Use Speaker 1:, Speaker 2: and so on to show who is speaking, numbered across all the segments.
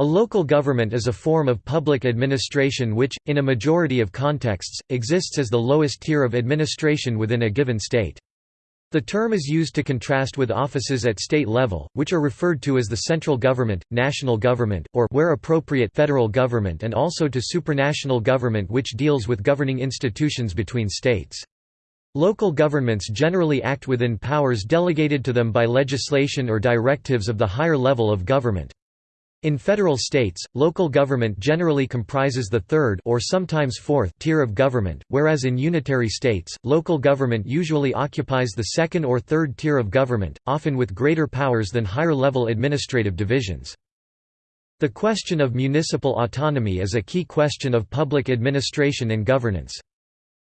Speaker 1: A local government is a form of public administration which, in a majority of contexts, exists as the lowest tier of administration within a given state. The term is used to contrast with offices at state level, which are referred to as the central government, national government, or where appropriate federal government and also to supranational government which deals with governing institutions between states. Local governments generally act within powers delegated to them by legislation or directives of the higher level of government. In federal states, local government generally comprises the third or sometimes fourth tier of government, whereas in unitary states, local government usually occupies the second or third tier of government, often with greater powers than higher-level administrative divisions. The question of municipal autonomy is a key question of public administration and governance.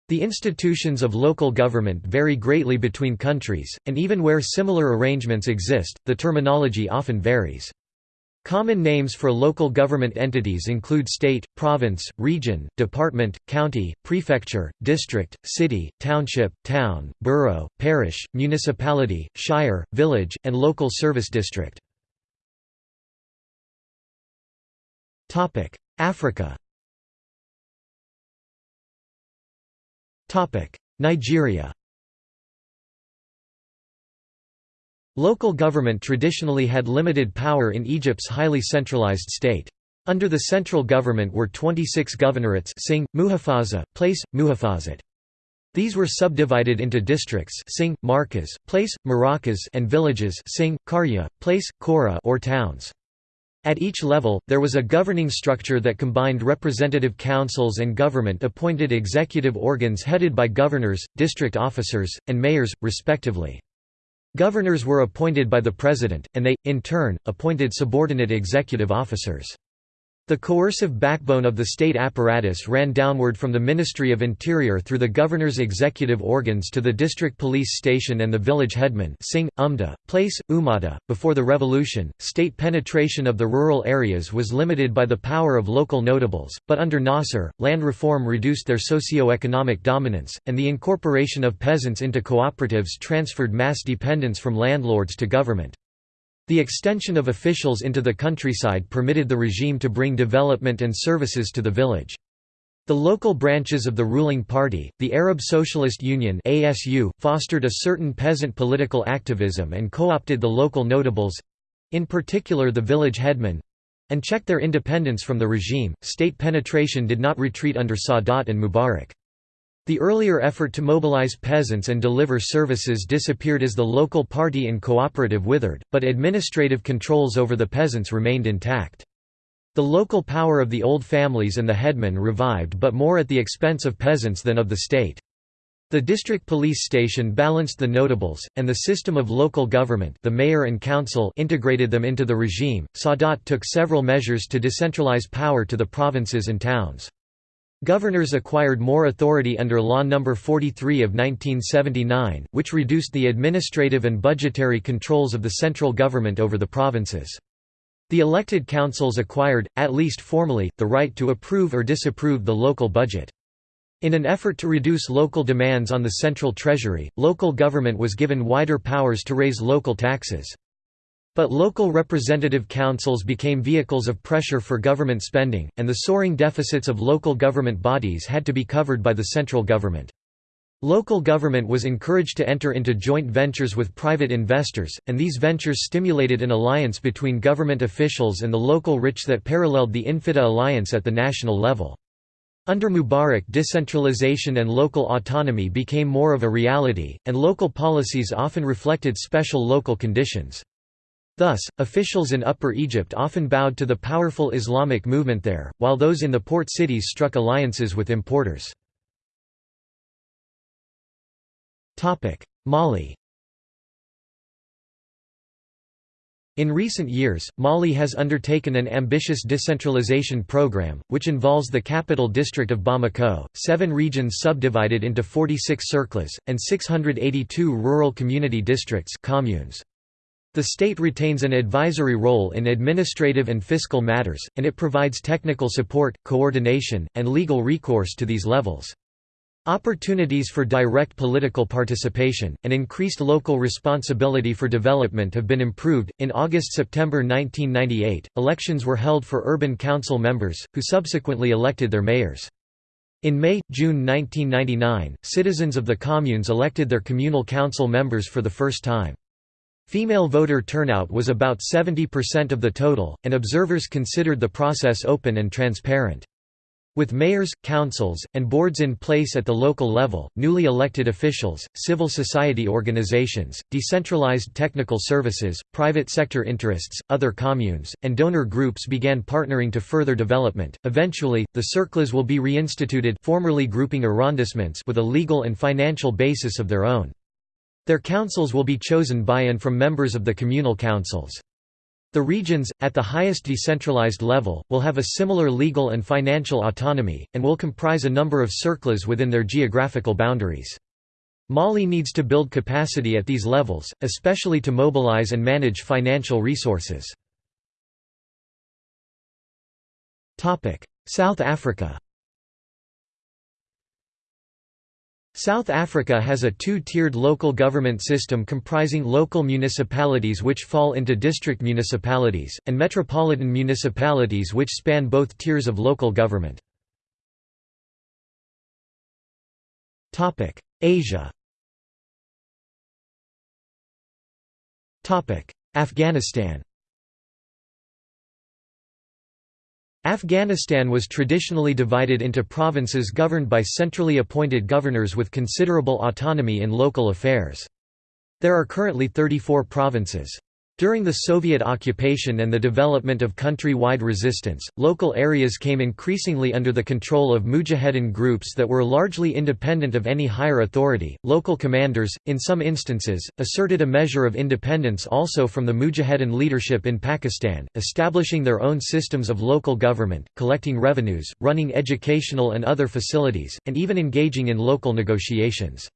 Speaker 1: The institutions of local government vary greatly between countries, and even where similar arrangements exist, the terminology often varies. Common names for local government entities include state, province, region, department, county, prefecture, district, city, township, town, borough, parish, municipality, shire, village, and local service district. Africa Nigeria Local government traditionally had limited power in Egypt's highly centralized state. Under the central government were 26 governorates Sing, Muhafaza, Place, Muhafazat. These were subdivided into districts Sing, Markas, Place, Marakas and villages Sing, Karya, Place, Kora or towns. At each level, there was a governing structure that combined representative councils and government-appointed executive organs headed by governors, district officers, and mayors, respectively. Governors were appointed by the president, and they, in turn, appointed subordinate executive officers. The coercive backbone of the state apparatus ran downward from the Ministry of Interior through the governor's executive organs to the district police station and the village headman Sing, Umda, place, Umada. Before the revolution, state penetration of the rural areas was limited by the power of local notables, but under Nasser, land reform reduced their socio-economic dominance, and the incorporation of peasants into cooperatives transferred mass dependence from landlords to government. The extension of officials into the countryside permitted the regime to bring development and services to the village. The local branches of the ruling party, the Arab Socialist Union ASU, fostered a certain peasant political activism and co-opted the local notables—in particular the village headmen—and checked their independence from the regime. State penetration did not retreat under Sadat and Mubarak. The earlier effort to mobilize peasants and deliver services disappeared as the local party and cooperative withered, but administrative controls over the peasants remained intact. The local power of the old families and the headmen revived but more at the expense of peasants than of the state. The district police station balanced the notables, and the system of local government the mayor and council integrated them into the regime. Sadat took several measures to decentralize power to the provinces and towns. Governors acquired more authority under Law No. 43 of 1979, which reduced the administrative and budgetary controls of the central government over the provinces. The elected councils acquired, at least formally, the right to approve or disapprove the local budget. In an effort to reduce local demands on the central treasury, local government was given wider powers to raise local taxes. But local representative councils became vehicles of pressure for government spending, and the soaring deficits of local government bodies had to be covered by the central government. Local government was encouraged to enter into joint ventures with private investors, and these ventures stimulated an alliance between government officials and the local rich that paralleled the Infitah alliance at the national level. Under Mubarak decentralization and local autonomy became more of a reality, and local policies often reflected special local conditions. Thus, officials in Upper Egypt often bowed to the powerful Islamic movement there, while those in the port cities struck alliances with importers. Mali In recent years, Mali has undertaken an ambitious decentralization program, which involves the capital district of Bamako, seven regions subdivided into 46 cercles, and 682 rural community districts communes. The state retains an advisory role in administrative and fiscal matters, and it provides technical support, coordination, and legal recourse to these levels. Opportunities for direct political participation, and increased local responsibility for development have been improved. In August September 1998, elections were held for urban council members, who subsequently elected their mayors. In May June 1999, citizens of the communes elected their communal council members for the first time. Female voter turnout was about 70% of the total, and observers considered the process open and transparent. With mayors, councils, and boards in place at the local level, newly elected officials, civil society organizations, decentralized technical services, private sector interests, other communes, and donor groups began partnering to further development. Eventually, the cercles will be reinstituted, formerly grouping arrondissements, with a legal and financial basis of their own. Their councils will be chosen by and from members of the communal councils. The regions, at the highest decentralized level, will have a similar legal and financial autonomy, and will comprise a number of cercles within their geographical boundaries. Mali needs to build capacity at these levels, especially to mobilize and manage financial resources. South Africa South Africa has a two-tiered local government system comprising local municipalities which fall into district municipalities, and metropolitan municipalities which span both tiers of local government. Asia Afghanistan Afghanistan was traditionally divided into provinces governed by centrally appointed governors with considerable autonomy in local affairs. There are currently 34 provinces. During the Soviet occupation and the development of country-wide resistance, local areas came increasingly under the control of mujahedin groups that were largely independent of any higher authority. Local commanders, in some instances, asserted a measure of independence also from the mujahedin leadership in Pakistan, establishing their own systems of local government, collecting revenues, running educational and other facilities, and even engaging in local negotiations.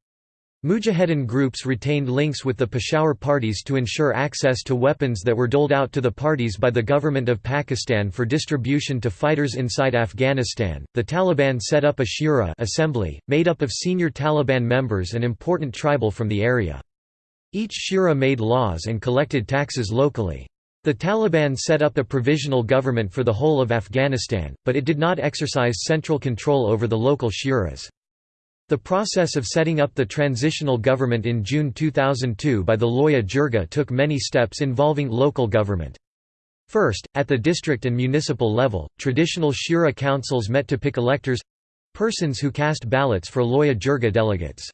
Speaker 1: Mujahedin groups retained links with the Peshawar parties to ensure access to weapons that were doled out to the parties by the government of Pakistan for distribution to fighters inside Afghanistan. The Taliban set up a shura assembly, made up of senior Taliban members and important tribal from the area. Each shura made laws and collected taxes locally. The Taliban set up a provisional government for the whole of Afghanistan, but it did not exercise central control over the local shuras. The process of setting up the transitional government in June 2002 by the Loya Jirga took many steps involving local government. First, at the district and municipal level, traditional Shura councils met to pick electors—persons who cast ballots for Loya Jirga delegates.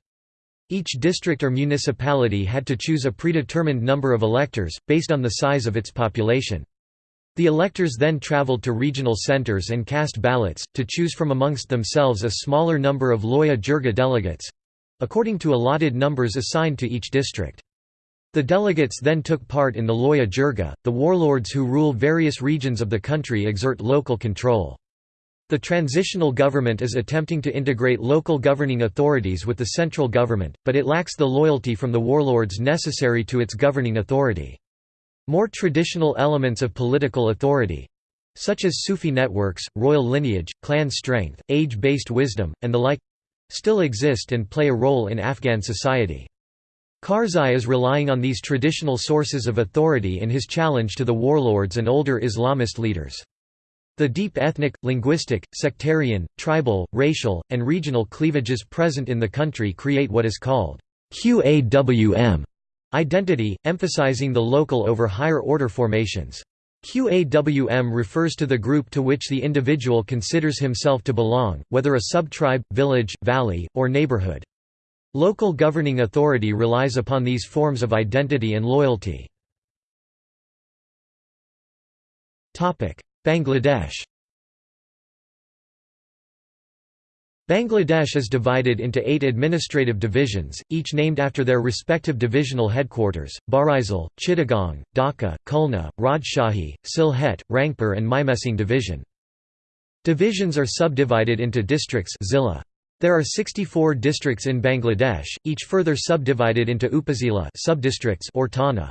Speaker 1: Each district or municipality had to choose a predetermined number of electors, based on the size of its population. The electors then traveled to regional centers and cast ballots, to choose from amongst themselves a smaller number of Loya Jirga delegates—according to allotted numbers assigned to each district. The delegates then took part in the Loya Jirga. The warlords who rule various regions of the country exert local control. The transitional government is attempting to integrate local governing authorities with the central government, but it lacks the loyalty from the warlords necessary to its governing authority. More traditional elements of political authority such as Sufi networks, royal lineage, clan strength, age-based wisdom, and the like still exist and play a role in Afghan society. Karzai is relying on these traditional sources of authority in his challenge to the warlords and older Islamist leaders. The deep ethnic, linguistic, sectarian, tribal, racial, and regional cleavages present in the country create what is called QAWM Identity, emphasizing the local over higher-order formations. QAWM refers to the group to which the individual considers himself to belong, whether a subtribe, village, valley, or neighborhood. Local governing authority relies upon these forms of identity and loyalty. Bangladesh Bangladesh is divided into eight administrative divisions, each named after their respective divisional headquarters, Barisal, Chittagong, Dhaka, Khulna, Rajshahi, Sylhet, Rangpur and Mymensingh division. Divisions are subdivided into districts zilla. There are 64 districts in Bangladesh, each further subdivided into upazila subdistricts or thana.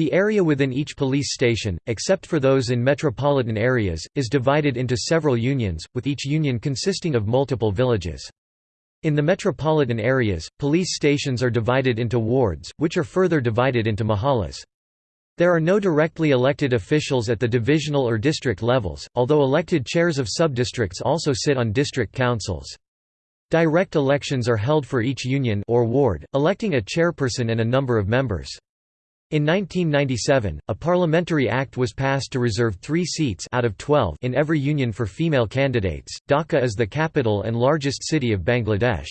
Speaker 1: The area within each police station, except for those in metropolitan areas, is divided into several unions, with each union consisting of multiple villages. In the metropolitan areas, police stations are divided into wards, which are further divided into mahallas. There are no directly elected officials at the divisional or district levels, although elected chairs of subdistricts also sit on district councils. Direct elections are held for each union or ward, electing a chairperson and a number of members. In 1997, a parliamentary act was passed to reserve three seats out of 12 in every union for female candidates. Dhaka is the capital and largest city of Bangladesh.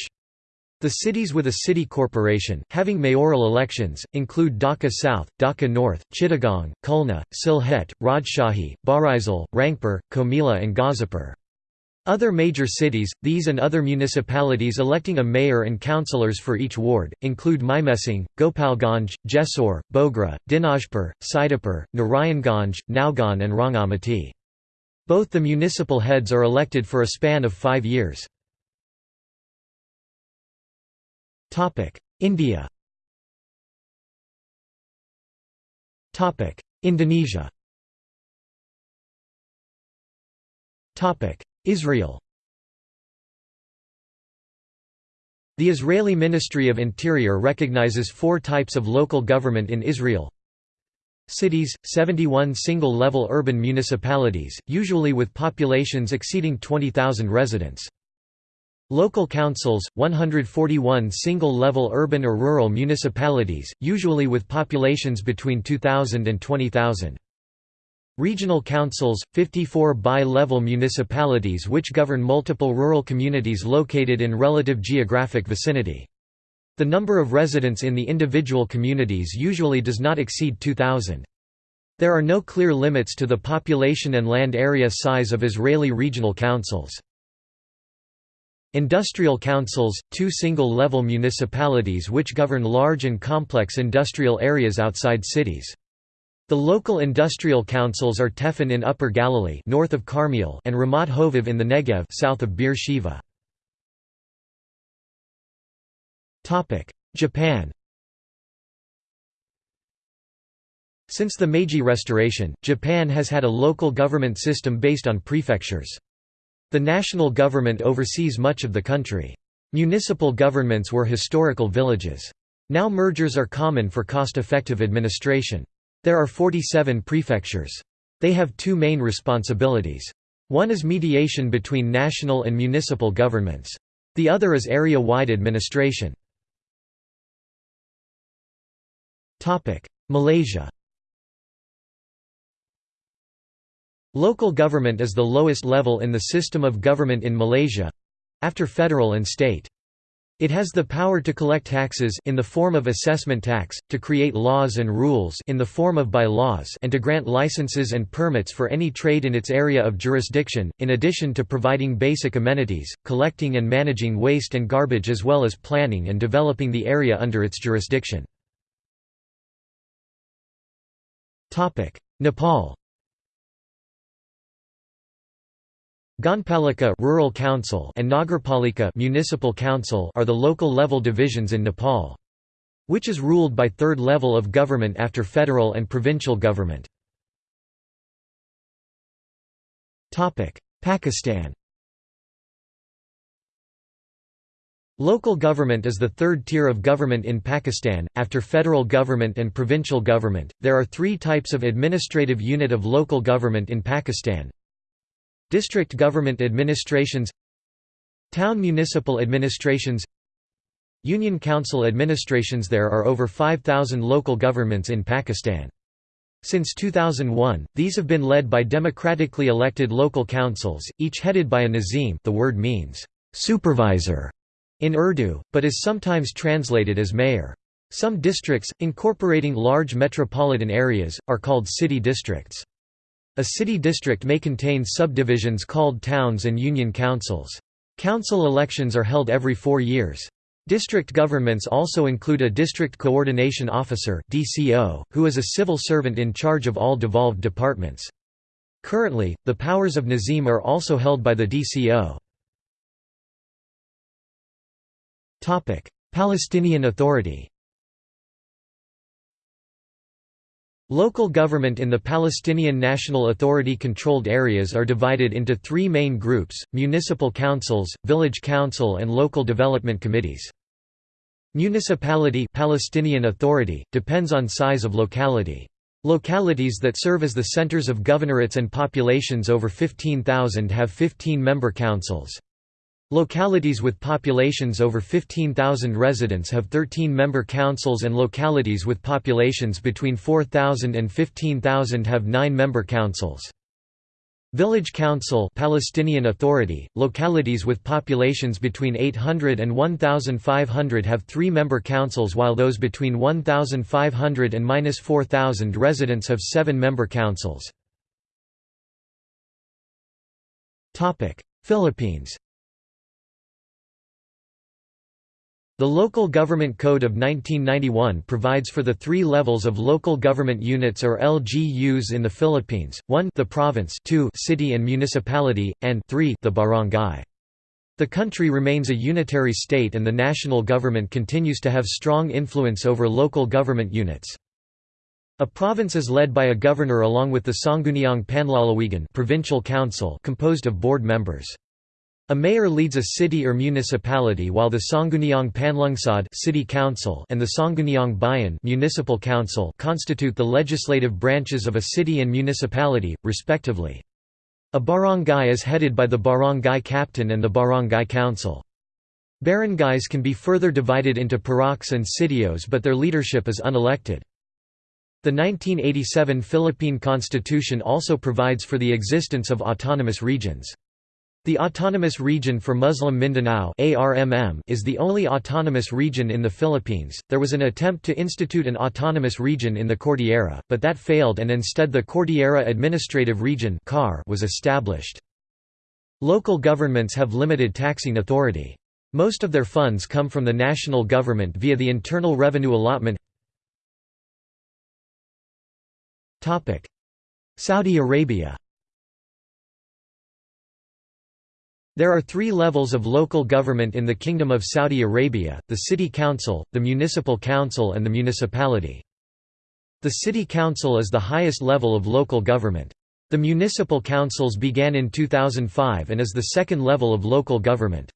Speaker 1: The cities with a city corporation, having mayoral elections, include Dhaka South, Dhaka North, Chittagong, Khulna, Sylhet, Rajshahi, Barisal, Rangpur, Comilla and Gazipur. Other major cities, these and other municipalities electing a mayor and councillors for each ward, include Mymensingh, Gopalganj, Jessore, Bogra, Dinajpur, Saidapur, Narayanganj, Naugaon and Rangamati. Both the municipal heads are elected for a span of five years. India Indonesia Israel. The Israeli Ministry of Interior recognizes four types of local government in Israel. Cities, 71 single-level urban municipalities, usually with populations exceeding 20,000 residents. Local councils, 141 single-level urban or rural municipalities, usually with populations between 2,000 and 20,000. Regional councils, 54 bi-level municipalities which govern multiple rural communities located in relative geographic vicinity. The number of residents in the individual communities usually does not exceed 2,000. There are no clear limits to the population and land area size of Israeli regional councils. Industrial councils, two single-level municipalities which govern large and complex industrial areas outside cities. The local industrial councils are Tefen in Upper Galilee north of Carmiel and Ramat Hovav in the Negev south of Beer Sheva. Japan Since the Meiji Restoration, Japan has had a local government system based on prefectures. The national government oversees much of the country. Municipal governments were historical villages. Now mergers are common for cost-effective administration. There are 47 prefectures. They have two main responsibilities. One is mediation between national and municipal governments. The other is area-wide administration. Malaysia Local government is the lowest level in the system of government in Malaysia—after federal and state. It has the power to collect taxes in the form of assessment tax, to create laws and rules in the form of bylaws and to grant licenses and permits for any trade in its area of jurisdiction, in addition to providing basic amenities, collecting and managing waste and garbage as well as planning and developing the area under its jurisdiction. Nepal Gaonpalika rural council and Nagarpalika municipal council are the local level divisions in Nepal. Which is ruled by third level of government after federal and provincial government. Topic: Pakistan Local government is the third tier of government in Pakistan, after federal government and provincial government. There are three types of administrative unit of local government in Pakistan District government administrations Town municipal administrations Union council administrations There are over 5,000 local governments in Pakistan. Since 2001, these have been led by democratically elected local councils, each headed by a nazim the word means, "'supervisor' in Urdu, but is sometimes translated as mayor. Some districts, incorporating large metropolitan areas, are called city districts. A city district may contain subdivisions called towns and union councils. Council elections are held every four years. District governments also include a District Coordination Officer who is a civil servant in charge of all devolved departments. Currently, the powers of Nazim are also held by the DCO. Palestinian Authority Local government in the Palestinian National Authority-controlled areas are divided into three main groups, municipal councils, village council and local development committees. Municipality Palestinian Authority, depends on size of locality. Localities that serve as the centers of governorates and populations over 15,000 have 15-member councils. Localities with populations over 15,000 residents have 13-member councils and localities with populations between 4,000 and 15,000 have 9-member councils. Village Council Palestinian Authority, localities with populations between 800 and 1,500 have three-member councils while those between 1,500 and 4,000 residents have seven-member councils. Philippines The Local Government Code of 1991 provides for the three levels of local government units or LGUs in the Philippines, 1 the province 2 city and municipality, and 3 the barangay. The country remains a unitary state and the national government continues to have strong influence over local government units. A province is led by a governor along with the Sangguniang Panlalawigan provincial council composed of board members. A mayor leads a city or municipality while the Sangguniang Panlungsod city council and the Sangguniang Bayan municipal council constitute the legislative branches of a city and municipality, respectively. A barangay is headed by the barangay captain and the barangay council. Barangays can be further divided into puroks and sitios but their leadership is unelected. The 1987 Philippine Constitution also provides for the existence of autonomous regions. The Autonomous Region for Muslim Mindanao is the only autonomous region in the Philippines. There was an attempt to institute an autonomous region in the Cordillera, but that failed and instead the Cordillera Administrative Region was established. Local governments have limited taxing authority. Most of their funds come from the national government via the Internal Revenue Allotment Saudi Arabia There are three levels of local government in the Kingdom of Saudi Arabia, the City Council, the Municipal Council and the Municipality. The City Council is the highest level of local government. The municipal councils began in 2005 and is the second level of local government.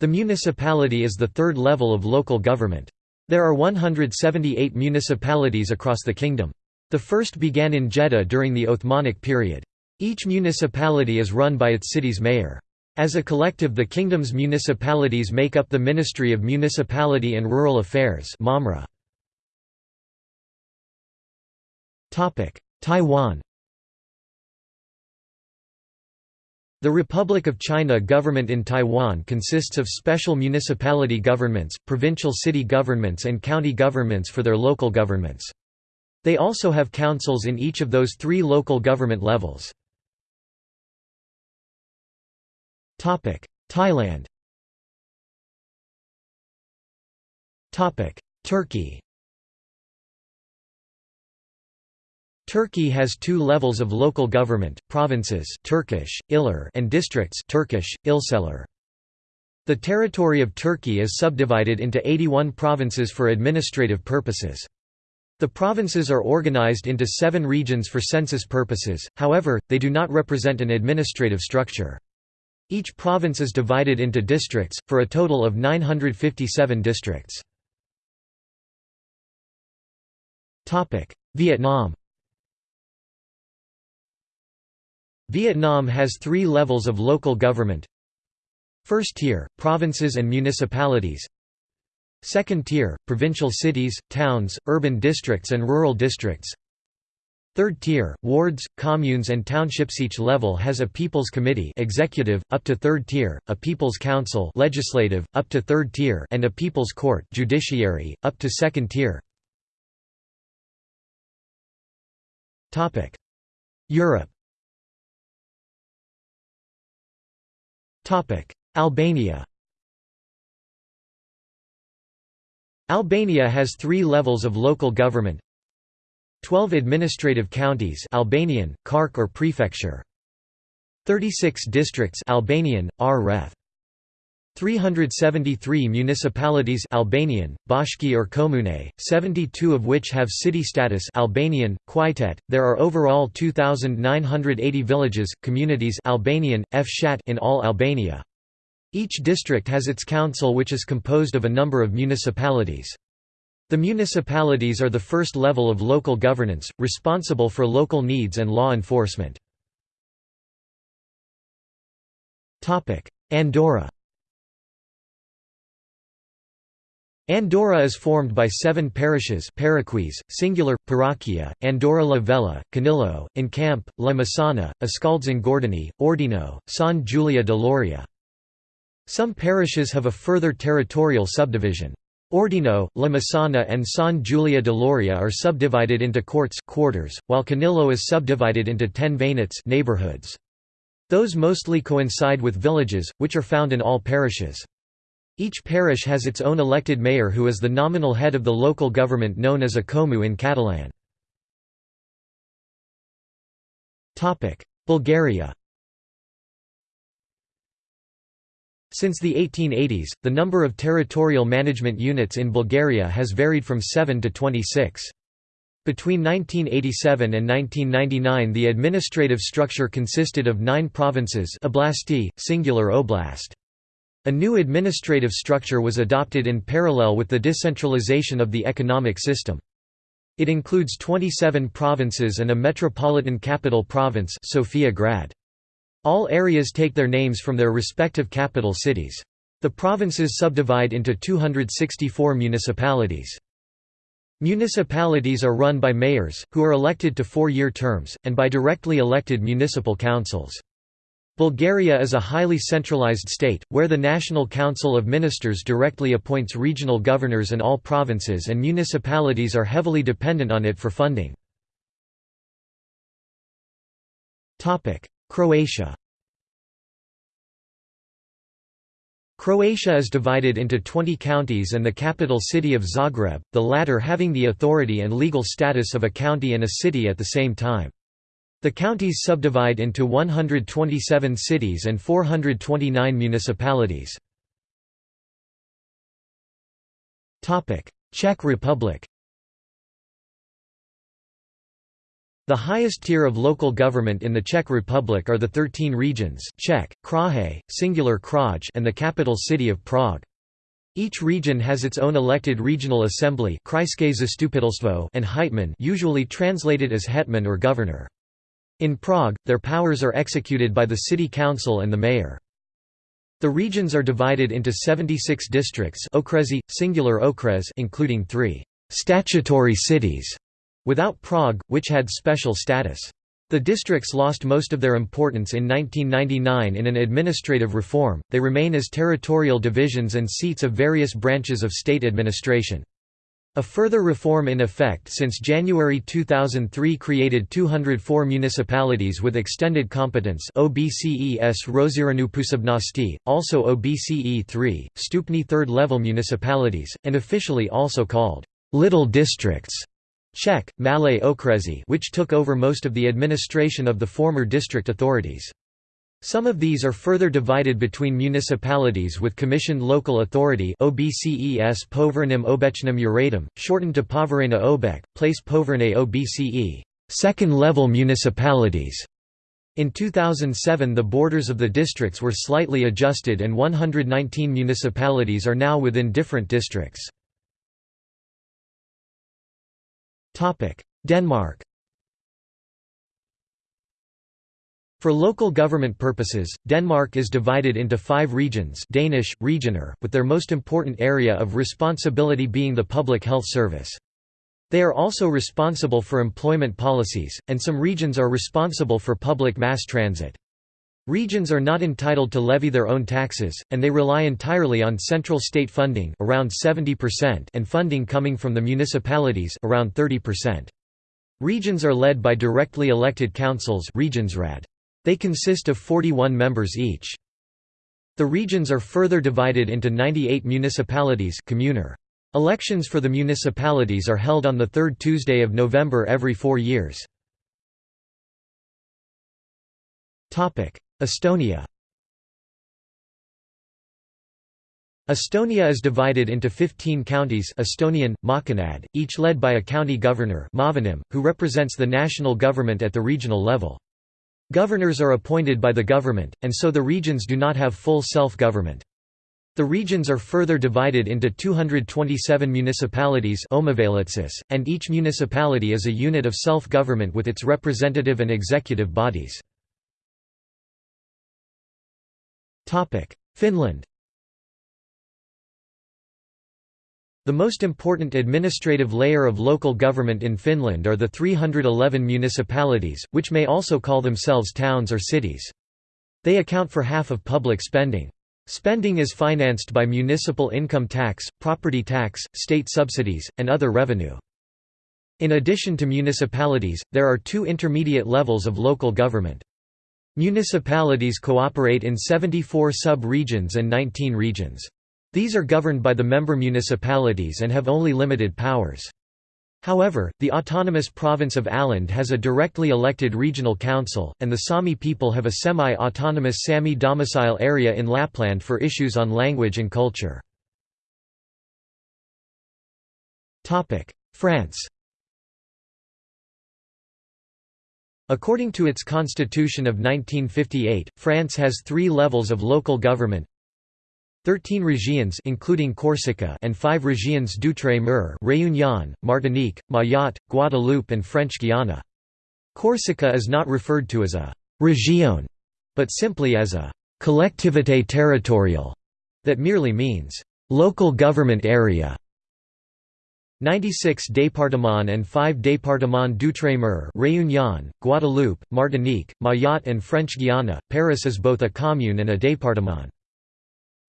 Speaker 1: The municipality is the third level of local government. There are 178 municipalities across the kingdom. The first began in Jeddah during the Othmanic period. Each municipality is run by its city's mayor. As a collective the kingdom's municipalities make up the Ministry of Municipality and Rural Affairs Taiwan The Republic of China government in Taiwan consists of special municipality governments, provincial city governments and county governments for their local governments. They also have councils in each of those three local government levels. Thailand Turkey Turkey has two levels of local government, provinces Turkish, Iller and districts Turkish, Ilçeler. The territory of Turkey is subdivided into 81 provinces for administrative purposes. The provinces are organized into seven regions for census purposes, however, they do not represent an administrative structure. Each province is divided into districts, for a total of 957 districts. Vietnam Vietnam has three levels of local government. First tier, provinces and municipalities. Second tier, provincial cities, towns, urban districts and rural districts Third tier, wards, communes and townships. Each level has a People's Committee executive, up to third tier, a People's Council legislative, up to third tier and a People's Court judiciary, up to second tier. Europe. Albania. Albania has three levels of local government 12 administrative counties Albanian, Qark or prefecture 36 districts Albanian, R. 373 municipalities Albanian, Bashki or Komune, 72 of which have city status Albanian, Qytet. There are overall 2,980 villages, communities Albanian, Fshat in all Albania. Each district has its council which is composed of a number of municipalities. The municipalities are the first level of local governance, responsible for local needs and law enforcement. Andorra Andorra is formed by seven parishes Paraquis, singular, Parroquia, Andorra la Vella, Canillo, Encamp, La Massana, Escaldes-Engordany, Ordino, Sant Julià de Lòria. Some parishes have a further territorial subdivision. Ordino, La Massana and Sant Julià de Lòria are subdivided into courts quarters, while Canillo is subdivided into ten veïnats neighborhoods. Those mostly coincide with villages, which are found in all parishes. Each parish has its own elected mayor who is the nominal head of the local government known as a Comu in Catalan. Bulgaria Since the 1880s, the number of territorial management units in Bulgaria has varied from 7 to 26. Between 1987 and 1999 the administrative structure consisted of nine provinces oblasti, singular oblast. A new administrative structure was adopted in parallel with the decentralization of the economic system. It includes 27 provinces and a metropolitan capital province Sofia Grad. All areas take their names from their respective capital cities. The provinces subdivide into 264 municipalities. Municipalities are run by mayors, who are elected to four-year terms, and by directly elected municipal councils. Bulgaria is a highly centralized state, where the National Council of Ministers directly appoints regional governors and all provinces and municipalities are heavily dependent on it for funding. Croatia Croatia is divided into 20 counties and the capital city of Zagreb, the latter having the authority and legal status of a county and a city at the same time. The counties subdivide into 127 cities and 429 municipalities. Czech Republic The highest tier of local government in the Czech Republic are the 13 regions Czech, Kraje, singular Kraj and the capital city of Prague. Each region has its own elected regional assembly and hejtman usually translated as hetman or governor. In Prague, their powers are executed by the city council and the mayor. The regions are divided into 76 districts singular okres including three «statutory cities» without Prague, which had special status. The districts lost most of their importance in 1999 in an administrative reform, they remain as territorial divisions and seats of various branches of state administration. A further reform in effect since January 2003 created 204 municipalities with extended competence OBCES Roziranu also OBCE 3, Stupni third-level municipalities, and officially also called «little districts» Czech, Malé Okresi which took over most of the administration of the former district authorities. Some of these are further divided between municipalities with commissioned local authority OBCES Povernim Obecnym Uradom, shortened to Poverena Obec, place Poverne OBCE second-level municipalities. In 2007 the borders of the districts were slightly adjusted and 119 municipalities are now within different districts. Denmark For local government purposes, Denmark is divided into five regions Danish, regioner, with their most important area of responsibility being the public health service. They are also responsible for employment policies, and some regions are responsible for public mass transit. Regions are not entitled to levy their own taxes, and they rely entirely on central state funding around 70% and funding coming from the municipalities around 30%. Regions are led by directly elected councils. They consist of 41 members each. The regions are further divided into 98 municipalities. Elections for the municipalities are held on the third Tuesday of November every four years. Estonia Estonia is divided into 15 counties Estonian, Maakonnad, each led by a county governor who represents the national government at the regional level. Governors are appointed by the government, and so the regions do not have full self-government. The regions are further divided into 227 municipalities and each municipality is a unit of self-government with its representative and executive bodies. Finland The most important administrative layer of local government in Finland are the 311 municipalities, which may also call themselves towns or cities. They account for half of public spending. Spending is financed by municipal income tax, property tax, state subsidies, and other revenue. In addition to municipalities, there are two intermediate levels of local government. Municipalities cooperate in 74 sub-regions and 19 regions. These are governed by the member municipalities and have only limited powers. However, the autonomous province of Åland has a directly elected regional council, and the Sami people have a semi-autonomous Sami domicile area in Lapland for issues on language and culture. France According to its constitution of 1958, France has three levels of local government, 13 régions including Corsica and 5 régions d'outre-mer Réunion, Martinique, Mayotte, Guadeloupe and French Guiana. Corsica is not referred to as a «région», but simply as a «collectivité territoriale» that merely means «local government area». 96 départements and 5 départements d'outre-mer Réunion, Guadeloupe, Martinique, Mayotte and French Guiana. Paris is both a commune and a département.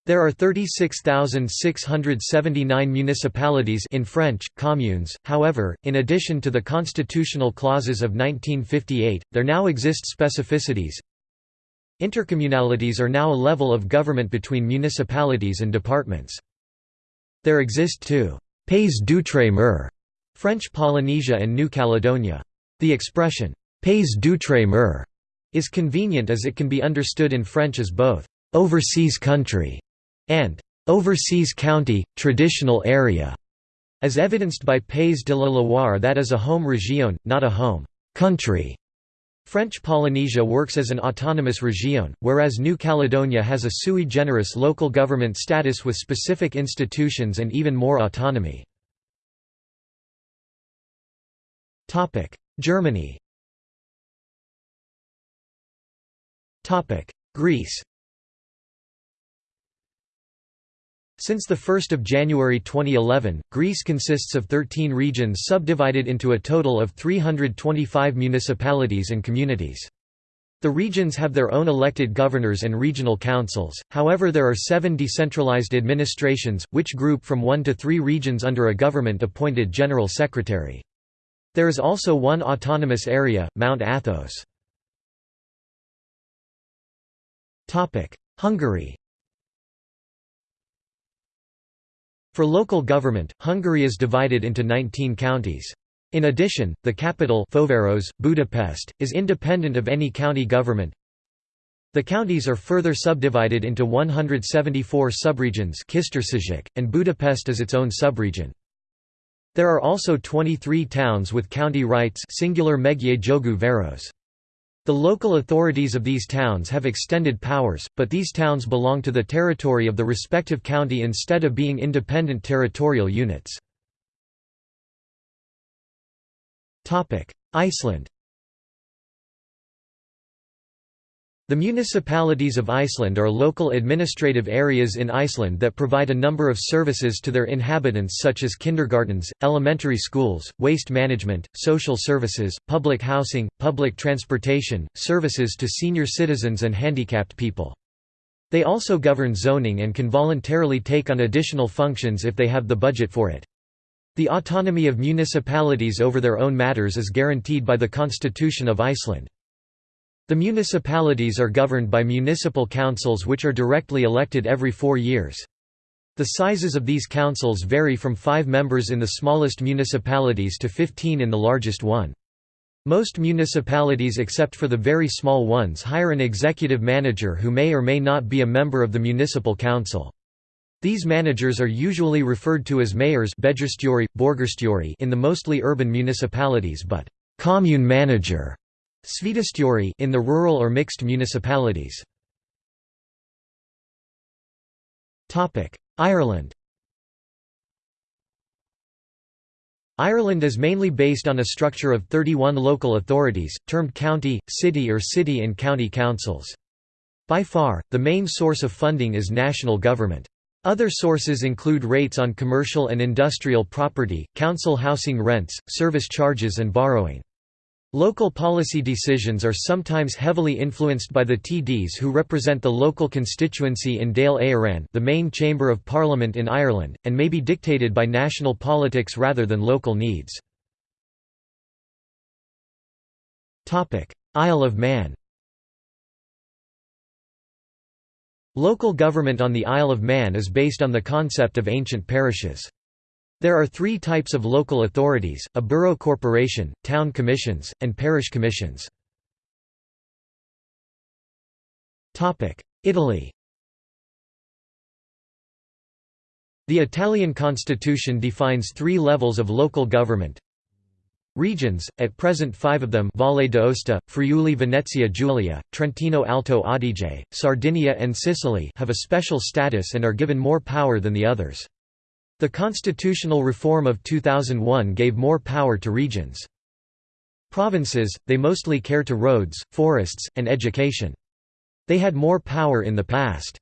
Speaker 1: There are 36,679 municipalities in French, communes, however, in addition to the constitutional clauses of 1958, there now exist specificities. Intercommunalities are now a level of government between municipalities and departments. There exist two pays d'outre-mer, French Polynesia and New Caledonia. The expression pays d'outre-mer is convenient as it can be understood in French as both overseas country and overseas county, traditional area, as evidenced by Pays de la Loire that is a home région, not a home country. French Polynesia works as an autonomous région, whereas New Caledonia has a sui generis local government status with specific institutions and even more autonomy. Germany Greece Since 1 January 2011, Greece consists of 13 regions subdivided into a total of 325 municipalities and communities. The regions have their own elected governors and regional councils, however there are seven decentralized administrations, which group from one to three regions under a government-appointed general secretary. There is also one autonomous area, Mount Athos. Hungary For local government, Hungary is divided into 19 counties. In addition, the capital Főváros, Budapest, is independent of any county government. The counties are further subdivided into 174 subregions and Budapest is its own subregion. There are also 23 towns with county rights singular megye jogu város. The local authorities of these towns have extended powers, but these towns belong to the territory of the respective county instead of being independent territorial units. Iceland The municipalities of Iceland are local administrative areas in Iceland that provide a number of services to their inhabitants such as kindergartens, elementary schools, waste management, social services, public housing, public transportation, services to senior citizens and handicapped people. They also govern zoning and can voluntarily take on additional functions if they have the budget for it. The autonomy of municipalities over their own matters is guaranteed by the Constitution of Iceland. The municipalities are governed by municipal councils which are directly elected every four years. The sizes of these councils vary from 5 members in the smallest municipalities to 15 in the largest one. Most municipalities except for the very small ones hire an executive manager who may or may not be a member of the municipal council. These managers are usually referred to as mayors in the mostly urban municipalities but «commune manager» in the rural or mixed municipalities. Topic: Ireland Ireland is mainly based on a structure of 31 local authorities, termed county, city or city and county councils. By far, the main source of funding is national government. Other sources include rates on commercial and industrial property, council housing rents, service charges and borrowing. Local policy decisions are sometimes heavily influenced by the TDs who represent the local constituency in Dáil Éireann the main chamber of parliament in Ireland, and may be dictated by national politics rather than local needs. Isle of Man Local government on the Isle of Man is based on the concept of ancient parishes. There are three types of local authorities, a borough corporation, town commissions, and parish commissions. Italy The Italian constitution defines three levels of local government, Regions, at present five of them Valle d'Aosta, Friuli Venezia Giulia, Trentino Alto Adige, Sardinia and Sicily have a special status and are given more power than the others. The constitutional reform of 2001 gave more power to regions. Provinces, they mostly care to roads, forests, and education. They had more power in the past.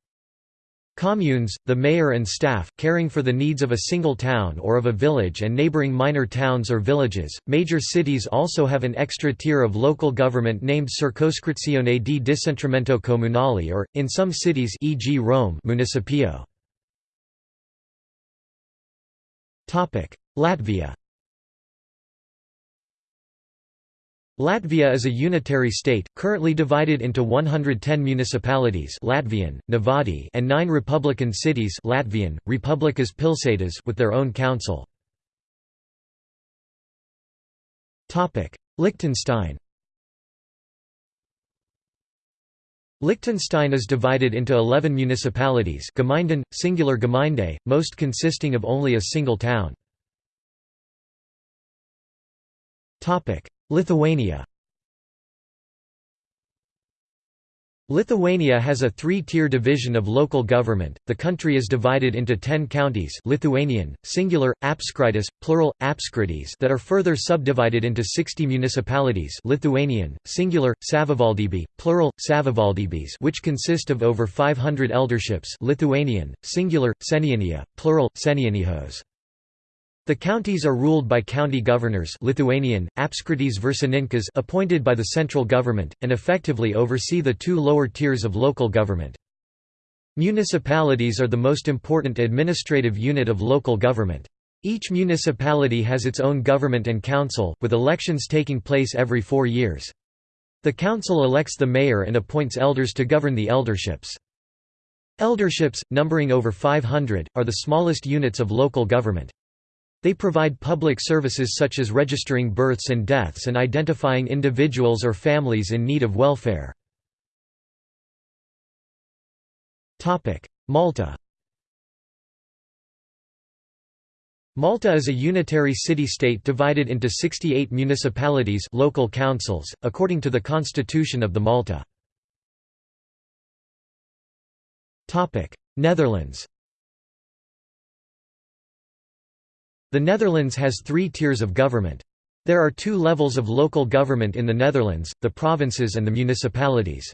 Speaker 1: Communes, the mayor and staff, caring for the needs of a single town or of a village and neighboring minor towns or villages. Major cities also have an extra tier of local government named Circoscrizione di Decentramento Comunale or, in some cities e.g. Rome Municipio. Latvia Latvia is a unitary state, currently divided into 110 municipalities Latvian, Novadi and nine republican cities Latvian, Republikas Pilsētas with their own council. Liechtenstein Liechtenstein is divided into 11 municipalities Gemeinden, singular Gemeinde, most consisting of only a single town. Lithuania Lithuania has a three-tier division of local government. The country is divided into 10 counties, Lithuanian, singular, apskritis, plural, apskritys that are further subdivided into 60 municipalities, Lithuanian, singular, savivaldybiai, plural, savivaldybės which consist of over 500 elderships, Lithuanian, singular, seniūnija, plural, seniūnijos. The counties are ruled by county governors Lithuanian, apskrities viršininkas appointed by the central government, and effectively oversee the two lower tiers of local government. Municipalities are the most important administrative unit of local government. Each municipality has its own government and council, with elections taking place every four years. The council elects the mayor and appoints elders to govern the elderships. Elderships, numbering over 500, are the smallest units of local government. They provide public services such as registering births and deaths and identifying individuals or families in need of welfare. Malta Malta is a unitary city-state divided into 68 municipalities local councils, according to the constitution of the Malta. Netherlands The Netherlands has three tiers of government. There are two levels of local government in the Netherlands, the provinces and the municipalities.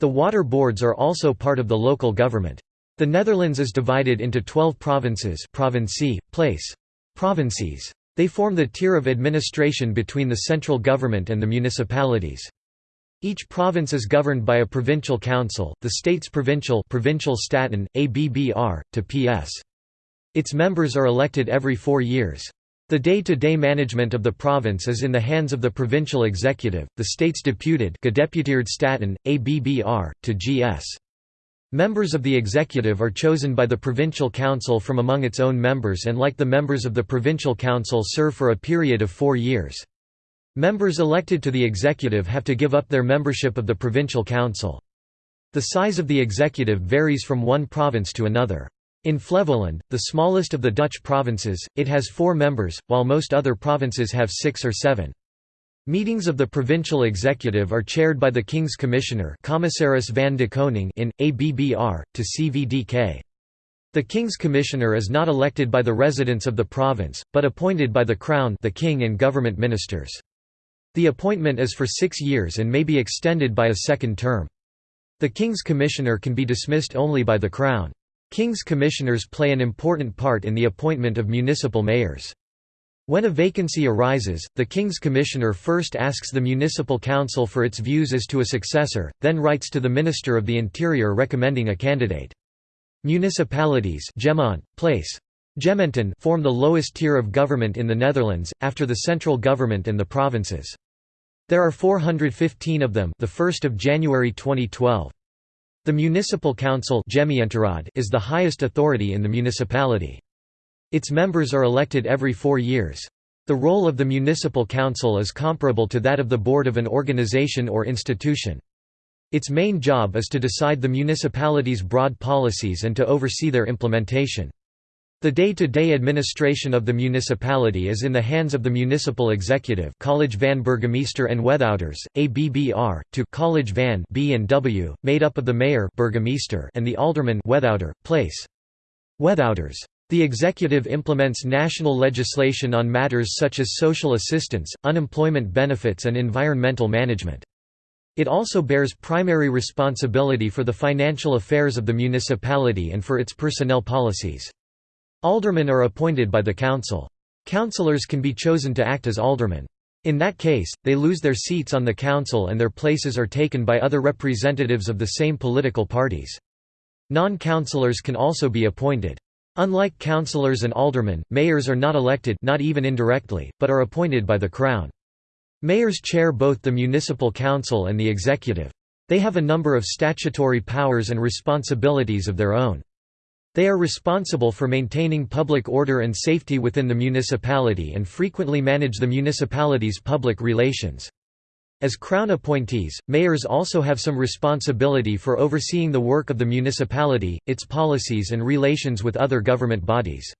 Speaker 1: The water boards are also part of the local government. The Netherlands is divided into 12 provinces provincie, place. Provincies. They form the tier of administration between the central government and the municipalities. Each province is governed by a provincial council, the state's provincial provincial Staten, ABBR, to PS. Its members are elected every four years. The day-to-day -day management of the province is in the hands of the provincial executive, the state's deputed Staten, ABBR, to GS. Members of the executive are chosen by the provincial council from among its own members and like the members of the provincial council serve for a period of four years. Members elected to the executive have to give up their membership of the provincial council. The size of the executive varies from one province to another. In Flevoland, the smallest of the Dutch provinces, it has four members, while most other provinces have six or seven. Meetings of the provincial executive are chaired by the King's Commissioner Commissaris van de Koning in, ABBR, to CVDK. The King's Commissioner is not elected by the residents of the province, but appointed by the Crown the King and government ministers. The appointment is for six years and may be extended by a second term. The King's Commissioner can be dismissed only by the Crown. King's Commissioners play an important part in the appointment of municipal mayors. When a vacancy arises, the King's Commissioner first asks the Municipal Council for its views as to a successor, then writes to the Minister of the Interior recommending a candidate. Municipalities Gemont, place. Gemeenten form the lowest tier of government in the Netherlands, after the central government and the provinces. There are 415 of them the 1st of January 2012. The Municipal Council is the highest authority in the municipality. Its members are elected every four years. The role of the municipal council is comparable to that of the board of an organization or institution. Its main job is to decide the municipality's broad policies and to oversee their implementation. The day-to-day -day administration of the municipality is in the hands of the municipal executive College van Burgemeester en Wethouders, ABBR, to College van B and W, made up of the mayor burgemeester and the alderman wethouder, place. Wethouders the executive implements national legislation on matters such as social assistance, unemployment benefits and environmental management. It also bears primary responsibility for the financial affairs of the municipality and for its personnel policies. Aldermen are appointed by the council. Councillors can be chosen to act as aldermen. In that case, they lose their seats on the council and their places are taken by other representatives of the same political parties. Non-councillors can also be appointed. Unlike councillors and aldermen, mayors are not elected not even indirectly, but are appointed by the Crown. Mayors chair both the municipal council and the executive. They have a number of statutory powers and responsibilities of their own. They are responsible for maintaining public order and safety within the municipality and frequently manage the municipality's public relations. As Crown appointees, mayors also have some responsibility for overseeing the work of the municipality, its policies and relations with other government bodies.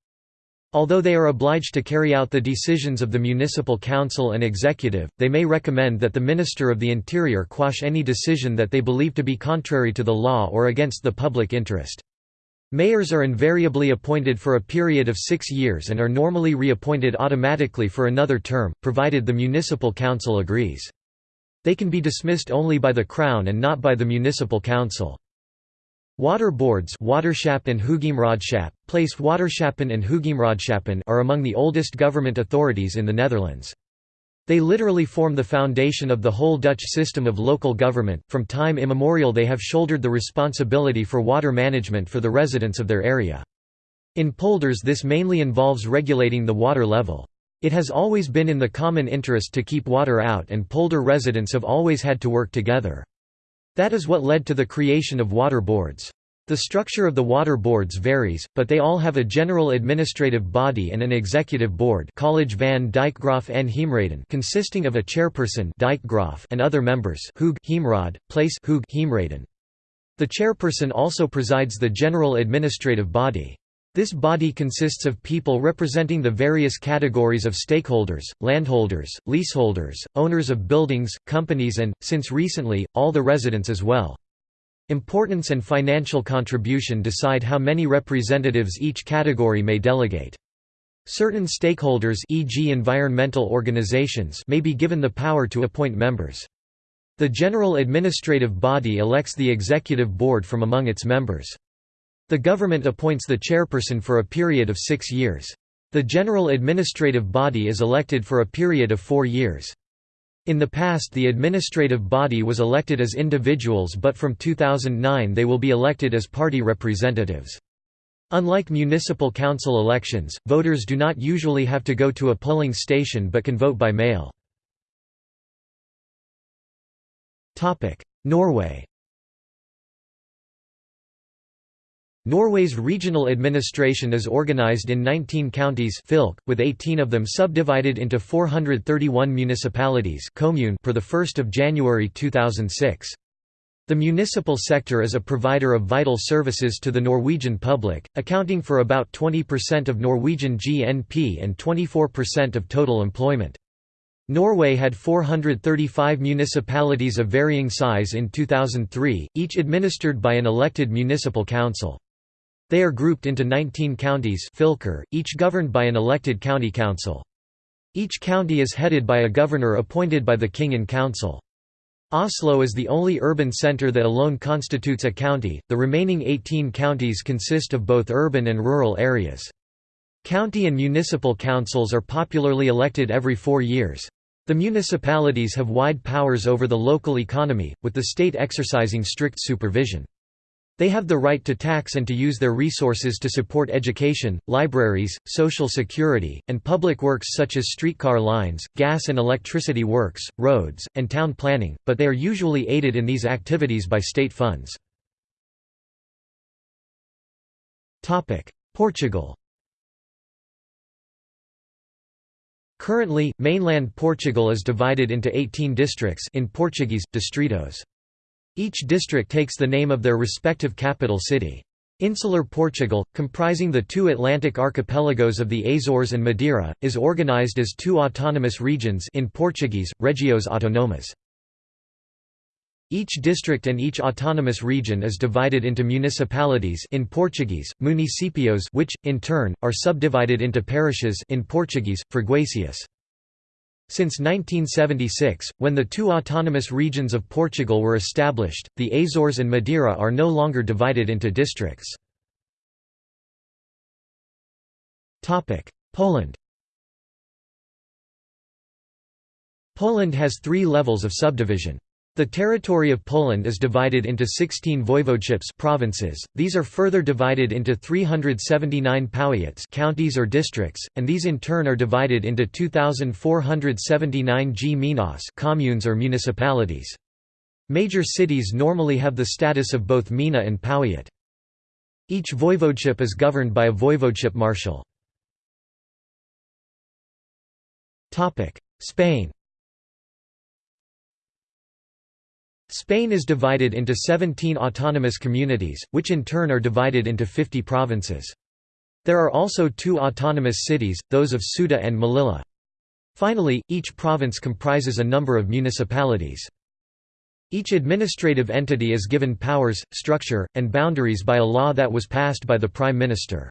Speaker 1: Although they are obliged to carry out the decisions of the municipal council and executive, they may recommend that the Minister of the Interior quash any decision that they believe to be contrary to the law or against the public interest. Mayors are invariably appointed for a period of six years and are normally reappointed automatically for another term, provided the municipal council agrees. They can be dismissed only by the Crown and not by the municipal council. Water boards and place Waterschappen and are among the oldest government authorities in the Netherlands. They literally form the foundation of the whole Dutch system of local government. From time immemorial, they have shouldered the responsibility for water management for the residents of their area. In polders, this mainly involves regulating the water level. It has always been in the common interest to keep water out and polder residents have always had to work together. That is what led to the creation of water boards. The structure of the water boards varies, but they all have a general administrative body and an executive board College van Dijkgraaf en Heemraden consisting of a chairperson Dijkgraaf and other members Hoog Heemraad, place Hoog Heemraden. The chairperson also presides the general administrative body. This body consists of people representing the various categories of stakeholders, landholders, leaseholders, owners of buildings, companies and, since recently, all the residents as well. Importance and financial contribution decide how many representatives each category may delegate. Certain stakeholders e.g. environmental organizations may be given the power to appoint members. The general administrative body elects the executive board from among its members. The government appoints the chairperson for a period of six years. The general administrative body is elected for a period of four years. In the past the administrative body was elected as individuals but from 2009 they will be elected as party representatives. Unlike municipal council elections, voters do not usually have to go to a polling station but can vote by mail. Norway Norway's regional administration is organized in 19 counties with 18 of them subdivided into 431 municipalities per 1 January 2006. The municipal sector is a provider of vital services to the Norwegian public, accounting for about 20% of Norwegian GNP and 24% of total employment. Norway had 435 municipalities of varying size in 2003, each administered by an elected municipal council. They are grouped into 19 counties each governed by an elected county council. Each county is headed by a governor appointed by the king in council. Oslo is the only urban centre that alone constitutes a county, the remaining 18 counties consist of both urban and rural areas. County and municipal councils are popularly elected every four years. The municipalities have wide powers over the local economy, with the state exercising strict supervision. They have the right to tax and to use their resources to support education, libraries, social security, and public works such as streetcar lines, gas and electricity works, roads, and town planning, but they are usually aided in these activities by state funds. Portugal Currently, mainland Portugal is divided into 18 districts in Portuguese, distritos. Each district takes the name of their respective capital city. Insular Portugal, comprising the two Atlantic archipelagos of the Azores and Madeira, is organized as two autonomous regions in Portuguese, regiões autónomas. Each district and each autonomous region is divided into municipalities in Portuguese, municipios which, in turn, are subdivided into parishes in Portuguese, freguesias. Since 1976, when the two autonomous regions of Portugal were established, the Azores and Madeira are no longer divided into districts. Poland Poland has three levels of subdivision. The territory of Poland is divided into 16 voivodeships provinces, these are further divided into 379 powiats counties or districts, and these in turn are divided into 2,479 gminas communes or municipalities. Major cities normally have the status of both gmina and powiat. Each voivodeship is governed by a voivodeship marshal. Spain Spain is divided into 17 autonomous communities, which in turn are divided into 50 provinces. There are also two autonomous cities, those of Ceuta and Melilla. Finally, each province comprises a number of municipalities. Each administrative entity is given powers, structure, and boundaries by a law that was passed by the Prime Minister.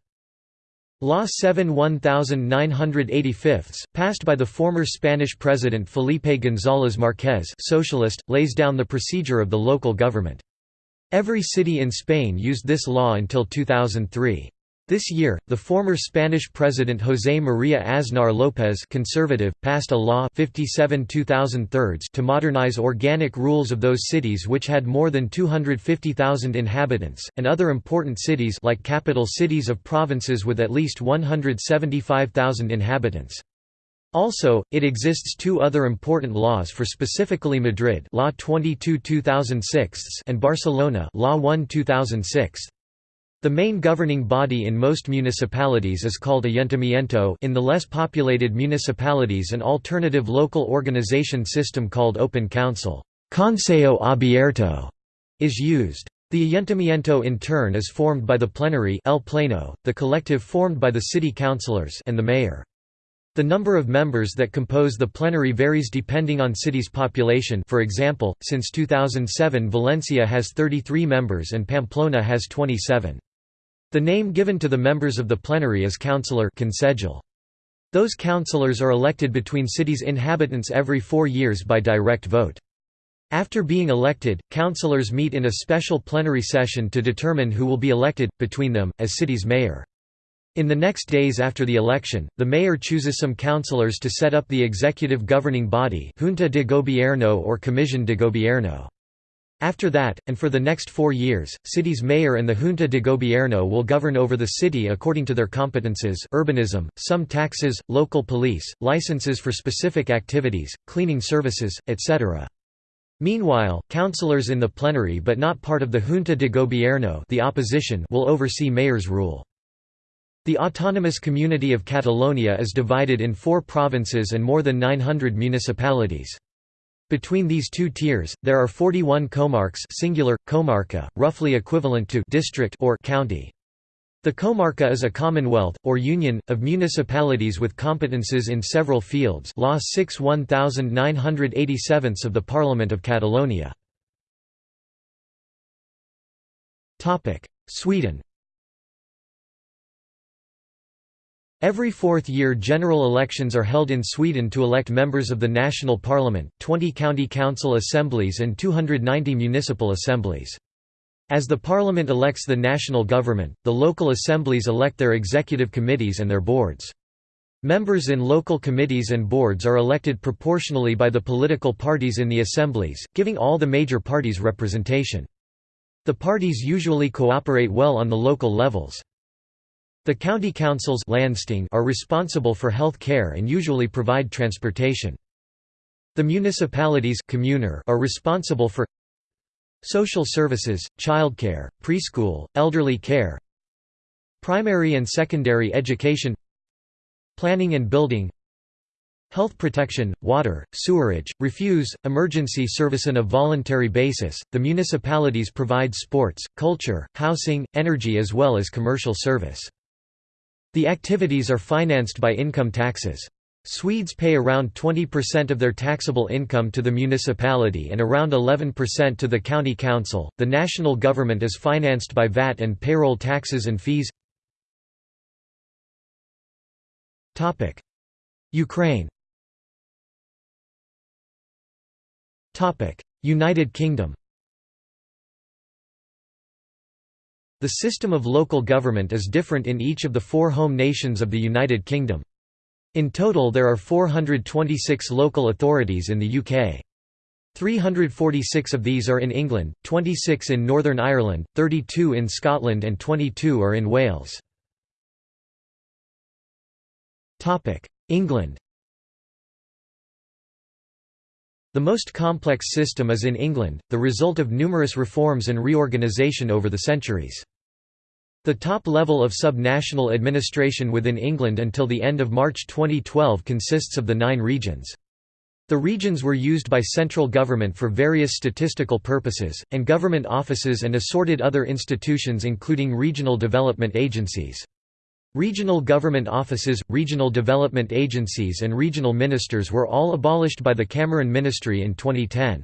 Speaker 1: Law 7 1985, passed by the former Spanish president Felipe González Márquez socialist, lays down the procedure of the local government. Every city in Spain used this law until 2003. This year, the former Spanish president José María Aznar López conservative, passed a law 57 to modernize organic rules of those cities which had more than 250,000 inhabitants, and other important cities like capital cities of provinces with at least 175,000 inhabitants. Also, it exists two other important laws for specifically Madrid Law 22 2006 and Barcelona Law 1 2006. The main governing body in most municipalities is called ayuntamiento in the less populated municipalities an alternative local organization system called open council Concejo Abierto is used. The ayuntamiento in turn is formed by the plenary El Pleno, the collective formed by the city councillors and the mayor. The number of members that compose the plenary varies depending on city's population for example, since 2007 Valencia has 33 members and Pamplona has 27. The name given to the members of the plenary is councillor Those councillors are elected between cities' inhabitants every four years by direct vote. After being elected, councillors meet in a special plenary session to determine who will be elected, between them, as city's mayor. In the next days after the election, the mayor chooses some councillors to set up the executive governing body Junta de Gobierno or Comisión de Gobierno. After that, and for the next four years, city's mayor and the Junta de Gobierno will govern over the city according to their competences urbanism, some taxes, local police, licenses for specific activities, cleaning services, etc. Meanwhile, councillors in the plenary but not part of the Junta de Gobierno the opposition will oversee mayor's rule. The autonomous community of Catalonia is divided in four provinces and more than 900 municipalities. Between these two tiers, there are 41 comarques singular, comarca, roughly equivalent to district or county. The comarca is a commonwealth, or union, of municipalities with competences in several fields Law 6 1987 of the Parliament of Catalonia. Sweden Every fourth year general elections are held in Sweden to elect members of the national parliament, 20 county council assemblies and 290 municipal assemblies. As the parliament elects the national government, the local assemblies elect their executive committees and their boards. Members in local committees and boards are elected proportionally by the political parties in the assemblies, giving all the major parties representation. The parties usually cooperate well on the local levels. The county councils are responsible for health care and usually provide transportation. The municipalities are responsible for social services, childcare, preschool, elderly care, primary and secondary education, planning and building, Health protection, water, sewerage, refuse, emergency service on a voluntary basis. The municipalities provide sports, culture, housing, energy as well as commercial service. The activities are financed by income taxes. Swedes pay around 20% of their taxable income to the municipality and around 11% to the county council. The national government is financed by VAT and payroll taxes and fees. Topic: Ukraine. Topic: United Kingdom. The system of local government is different in each of the four home nations of the United Kingdom. In total there are 426 local authorities in the UK. 346 of these are in England, 26 in Northern Ireland, 32 in Scotland and 22 are in Wales. England The most complex system is in England, the result of numerous reforms and reorganisation over the centuries. The top level of sub-national administration within England until the end of March 2012 consists of the nine regions. The regions were used by central government for various statistical purposes, and government offices and assorted other institutions including regional development agencies. Regional government offices, regional development agencies and regional ministers were all abolished by the Cameron Ministry in 2010.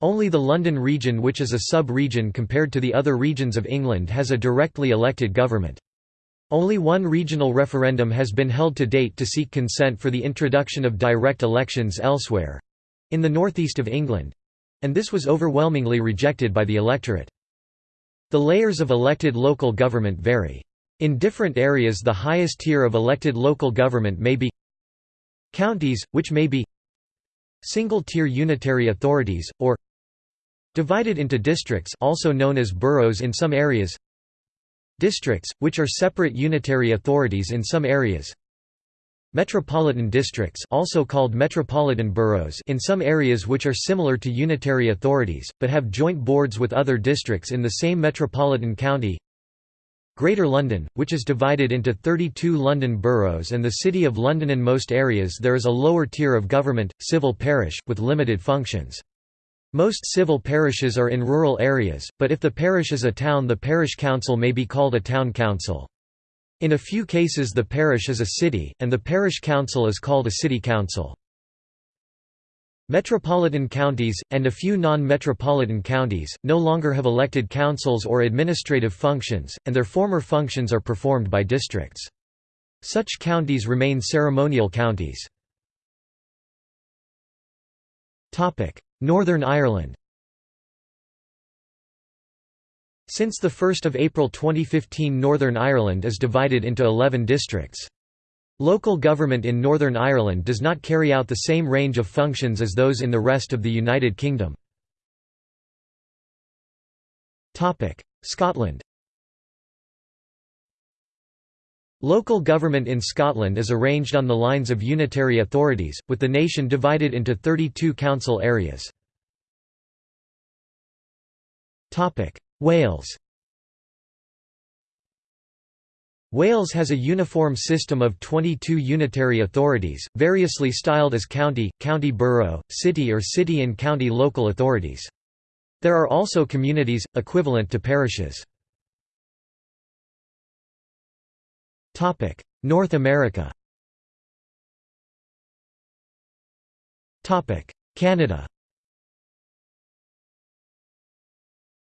Speaker 1: Only the London region which is a sub-region compared to the other regions of England has a directly elected government. Only one regional referendum has been held to date to seek consent for the introduction of direct elections elsewhere—in the northeast of England—and this was overwhelmingly rejected by the electorate. The layers of elected local government vary. In different areas the highest tier of elected local government may be counties, which may be single-tier unitary authorities, or divided into districts also known as boroughs in some areas districts, which are separate unitary authorities in some areas metropolitan districts also called metropolitan boroughs in some areas which are similar to unitary authorities, but have joint boards with other districts in the same metropolitan county Greater London, which is divided into 32 London boroughs and the City of London in most areas there is a lower tier of government, civil parish, with limited functions. Most civil parishes are in rural areas, but if the parish is a town the parish council may be called a town council. In a few cases the parish is a city, and the parish council is called a city council. Metropolitan counties, and a few non-metropolitan counties, no longer have elected councils or administrative functions, and their former functions are performed by districts. Such counties remain ceremonial counties. Northern Ireland Since 1 April 2015 Northern Ireland is divided into 11 districts. Local government in Northern Ireland does not carry out the same range of functions as those in the rest of the United Kingdom. Scotland Local government in Scotland is arranged on the lines of unitary authorities, with the nation divided into 32 council areas. Wales Wales has a uniform system of 22 unitary authorities, variously styled as county, county borough, city or city and county local authorities. There are also communities, equivalent to parishes. North America Canada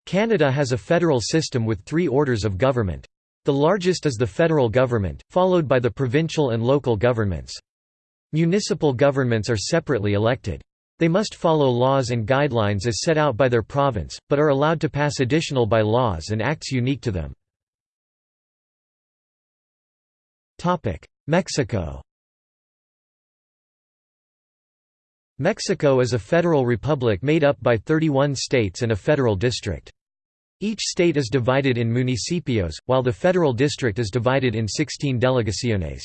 Speaker 1: Canada has a federal system with three orders of government. The largest is the federal government, followed by the provincial and local governments. Municipal governments are separately elected. They must follow laws and guidelines as set out by their province, but are allowed to pass additional by-laws and acts unique to them. Mexico Mexico is a federal republic made up by 31 states and a federal district. Each state is divided in municipios, while the federal district is divided in 16 delegaciones.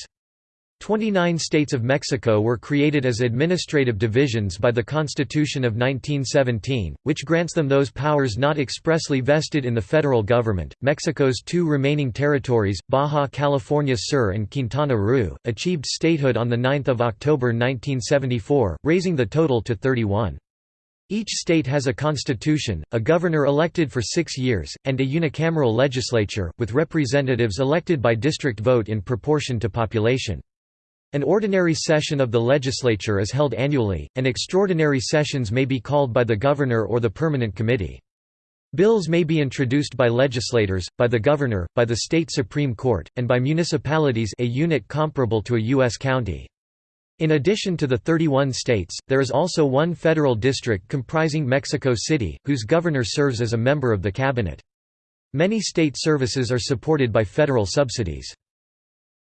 Speaker 1: Twenty-nine states of Mexico were created as administrative divisions by the Constitution of 1917, which grants them those powers not expressly vested in the federal government. Mexico's two remaining territories, Baja California Sur and Quintana Roo, achieved statehood on 9 October 1974, raising the total to 31. Each state has a constitution, a governor elected for six years, and a unicameral legislature, with representatives elected by district vote in proportion to population. An ordinary session of the legislature is held annually, and extraordinary sessions may be called by the governor or the permanent committee. Bills may be introduced by legislators, by the governor, by the state supreme court, and by municipalities a unit comparable to a U.S. county. In addition to the 31 states, there is also one federal district comprising Mexico City, whose governor serves as a member of the cabinet. Many state services are supported by federal subsidies.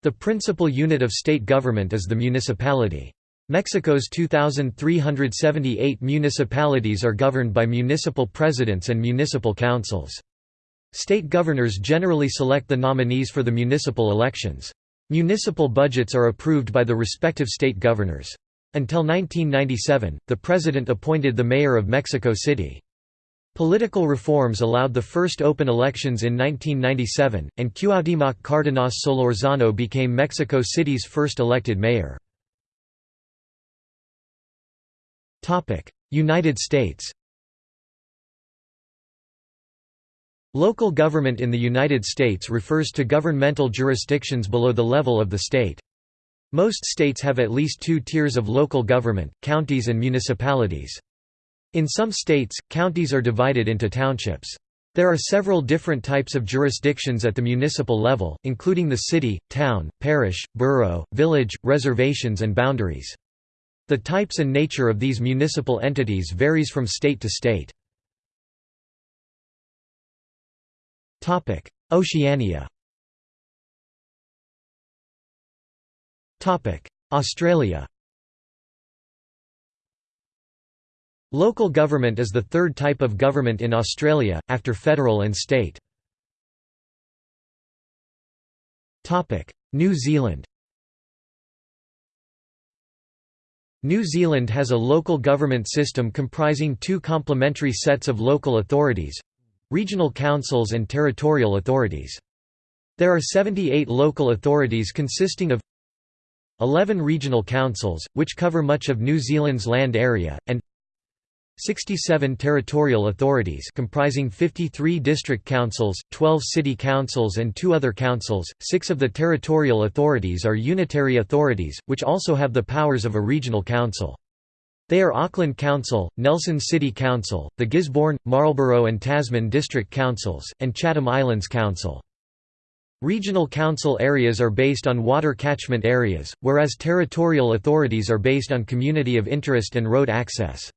Speaker 1: The principal unit of state government is the municipality. Mexico's 2,378 municipalities are governed by municipal presidents and municipal councils. State governors generally select the nominees for the municipal elections. Municipal budgets are approved by the respective state governors. Until 1997, the president appointed the mayor of Mexico City. Political reforms allowed the first open elections in 1997, and Cuauhtémoc Cárdenas Solórzano became Mexico City's first elected mayor. United States Local government in the United States refers to governmental jurisdictions below the level of the state. Most states have at least two tiers of local government, counties and municipalities. In some states, counties are divided into townships. There are several different types of jurisdictions at the municipal level, including the city, town, parish, borough, village, reservations and boundaries. The types and nature of these municipal entities varies from state to state. Oceania. Australia. Local government is the third type of government in Australia, after federal and state. New Zealand. New Zealand has a local government system comprising two complementary sets of local authorities, Regional councils and territorial authorities. There are 78 local authorities consisting of 11 regional councils, which cover much of New Zealand's land area, and 67 territorial authorities comprising 53 district councils, 12 city councils and two other councils. Six of the territorial authorities are unitary authorities, which also have the powers of a regional council. They are Auckland Council, Nelson City Council, the Gisborne, Marlborough and Tasman District Councils, and Chatham Islands Council. Regional council areas are based on water catchment areas, whereas territorial authorities are based on community of interest and road access.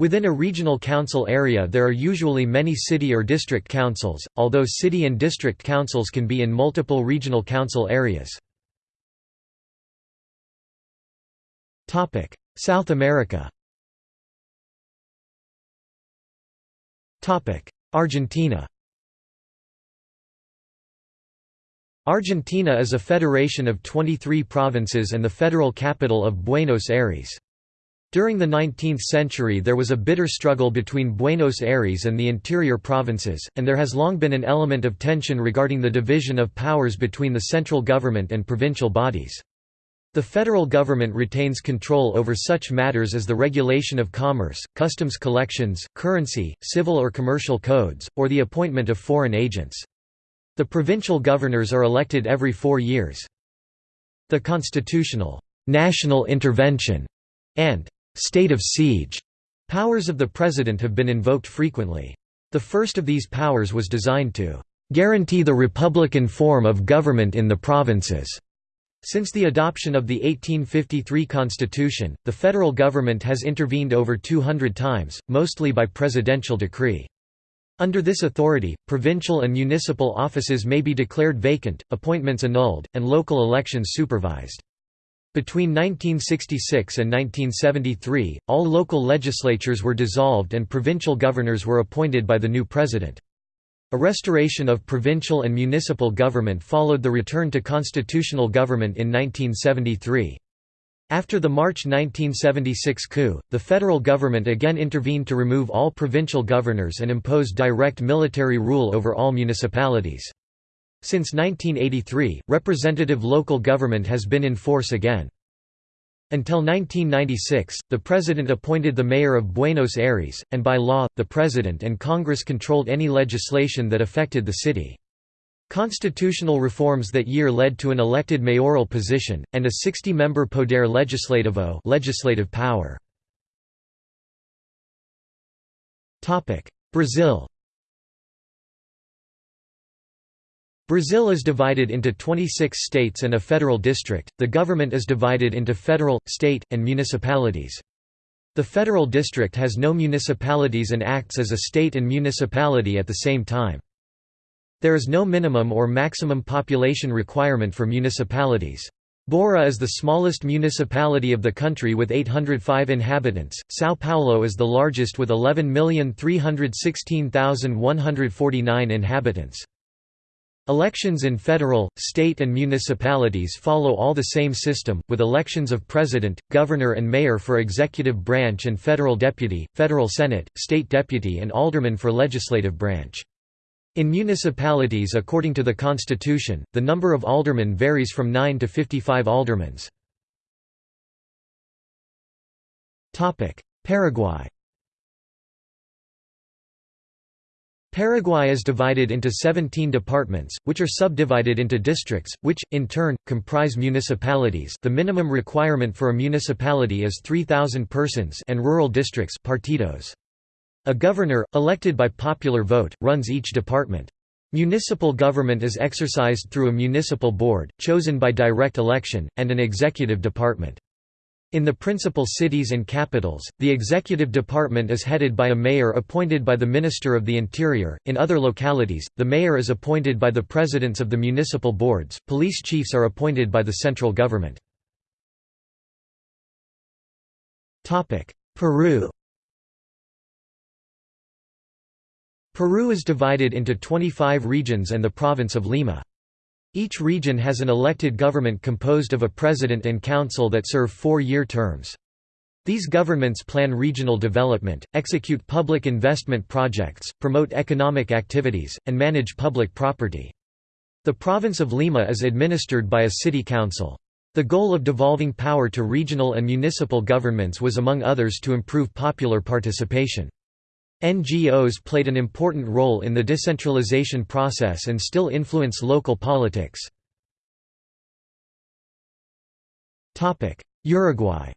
Speaker 1: Within a regional council area there are usually many city or district councils, although city and district councils can be in multiple regional council areas. South America Argentina Argentina is a federation of 23 provinces and the federal capital of Buenos Aires. During the 19th century there was a bitter struggle between Buenos Aires and the interior provinces, and there has long been an element of tension regarding the division of powers between the central government and provincial bodies. The federal government retains control over such matters as the regulation of commerce, customs collections, currency, civil or commercial codes, or the appointment of foreign agents. The provincial governors are elected every four years. The constitutional national intervention and state of siege powers of the president have been invoked frequently. The first of these powers was designed to guarantee the republican form of government in the provinces. Since the adoption of the 1853 Constitution, the federal government has intervened over 200 times, mostly by presidential decree. Under this authority, provincial and municipal offices may be declared vacant, appointments annulled, and local elections supervised. Between 1966 and 1973, all local legislatures were dissolved and provincial governors were appointed by the new president. A restoration of provincial and municipal government followed the return to constitutional government in 1973. After the March 1976 coup, the federal government again intervened to remove all provincial governors and impose direct military rule over all municipalities. Since 1983, representative local government has been in force again. Until 1996, the president appointed the mayor of Buenos Aires, and by law, the president and Congress controlled any legislation that affected the city. Constitutional reforms that year led to an elected mayoral position, and a 60-member Poder Legislativo legislative power. Brazil Brazil is divided into 26 states and a federal district. The government is divided into federal, state, and municipalities. The federal district has no municipalities and acts as a state and municipality at the same time. There is no minimum or maximum population requirement for municipalities. Bora is the smallest municipality of the country with 805 inhabitants, São Paulo is the largest with 11,316,149 inhabitants. Elections in federal, state and municipalities follow all the same system, with elections of president, governor and mayor for executive branch and federal deputy, federal senate, state deputy and alderman for legislative branch. In municipalities according to the constitution, the number of aldermen varies from 9 to 55 aldermans. Paraguay Paraguay is divided into 17 departments, which are subdivided into districts, which, in turn, comprise municipalities the minimum requirement for a municipality is 3,000 persons and rural districts partidos. A governor, elected by popular vote, runs each department. Municipal government is exercised through a municipal board, chosen by direct election, and an executive department. In the principal cities and capitals, the executive department is headed by a mayor appointed by the Minister of the Interior. In other localities, the mayor is appointed by the presidents of the municipal boards. Police chiefs are appointed by the central government. Topic: Peru. Peru is divided into 25 regions and the province of Lima. Each region has an elected government composed of a president and council that serve four-year terms. These governments plan regional development, execute public investment projects, promote economic activities, and manage public property. The province of Lima is administered by a city council. The goal of devolving power to regional and municipal governments was among others to improve popular participation. NGOs played an important role in the decentralization process and still influence local politics. Uruguay